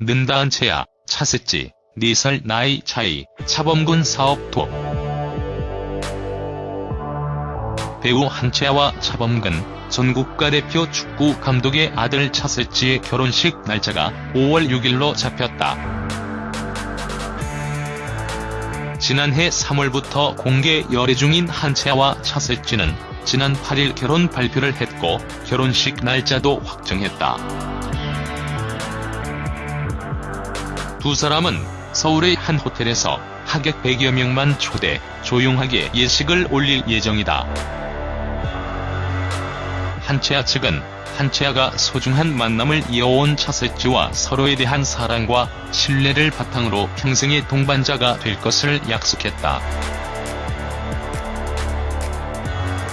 는다 한채아, 차세찌, 4살 나이 차이, 차범근 사업 투 배우 한채아와 차범근, 전 국가대표 축구 감독의 아들 차세찌의 결혼식 날짜가 5월 6일로 잡혔다. 지난해 3월부터 공개 열애 중인 한채아와 차세찌는 지난 8일 결혼 발표를 했고 결혼식 날짜도 확정했다. 두 사람은 서울의 한 호텔에서 하객 100여 명만 초대, 조용하게 예식을 올릴 예정이다. 한채아 측은 한채아가 소중한 만남을 이어온 차셋지와 서로에 대한 사랑과 신뢰를 바탕으로 평생의 동반자가 될 것을 약속했다.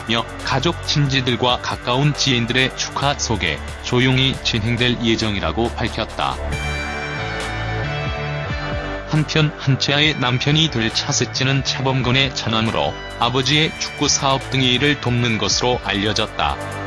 며 가족 친지들과 가까운 지인들의 축하 속에 조용히 진행될 예정이라고 밝혔다. 한편 한채아의 남편이 될 차셋지는 차범근의 차남으로 아버지의 축구 사업 등의 일을 돕는 것으로 알려졌다.